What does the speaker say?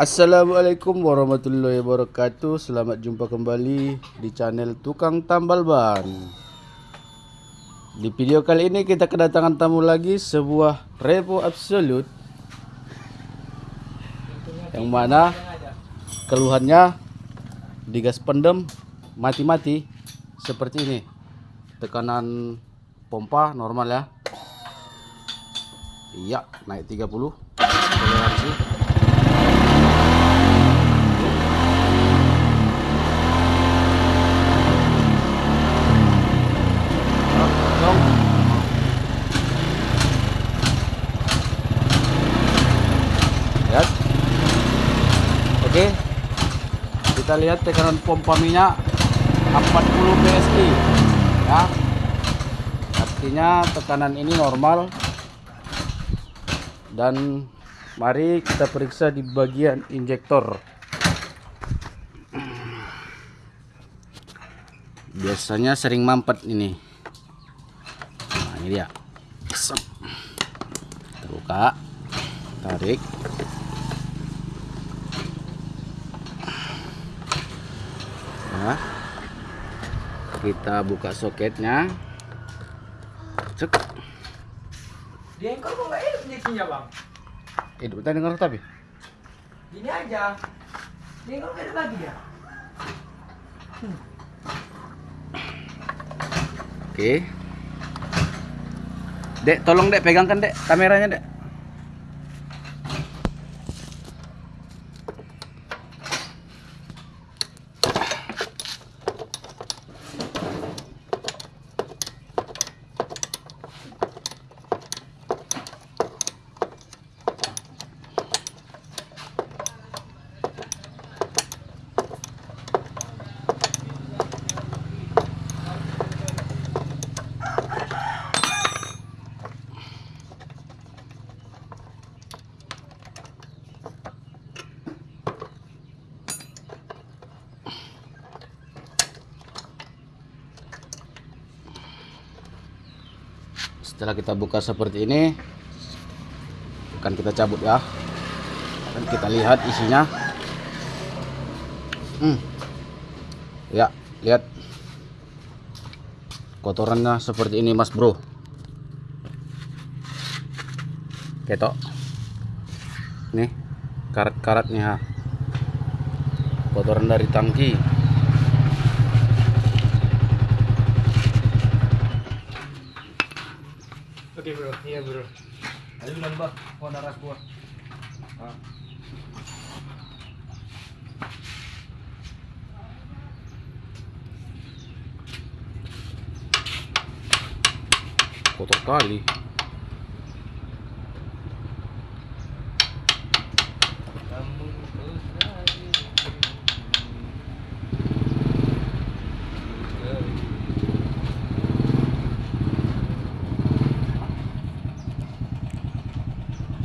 Assalamualaikum warahmatullahi wabarakatuh. Selamat jumpa kembali di channel Tukang Tambal Ban. Di video kali ini kita kedatangan tamu lagi Sebuah Revo Absolute Yang mana keluhannya di gas pendem mati-mati Seperti ini. Tekanan pompa normal ya. Iya naik 30 Toleransi Dong. Lihat. Oke. Kita lihat tekanan pompa minyak 40 PSI. Ya. Artinya tekanan ini normal. Dan mari kita periksa di bagian injektor. Biasanya sering mampet ini. Nah, ini dia. Terbuka. Tarik. Nah. Kita buka soketnya. Cek. Di engkol kok nggak hidup injeksinya bang? Hidup tadi dengar tapi. Gini aja. Nggak hidup lagi ya? Oke. Dek, tolong Dek pegangkan Dek kameranya Dek. Setelah kita buka seperti ini, akan kita cabut ya. Dan kita lihat isinya. Hmm. Ya, lihat. Kotorannya seperti ini, Mas Bro. Ketok. Nih, karat-karatnya. Kotoran dari tangki. Oke bro, iya bro. Ayo nambah warna ras gua. Kotor kali.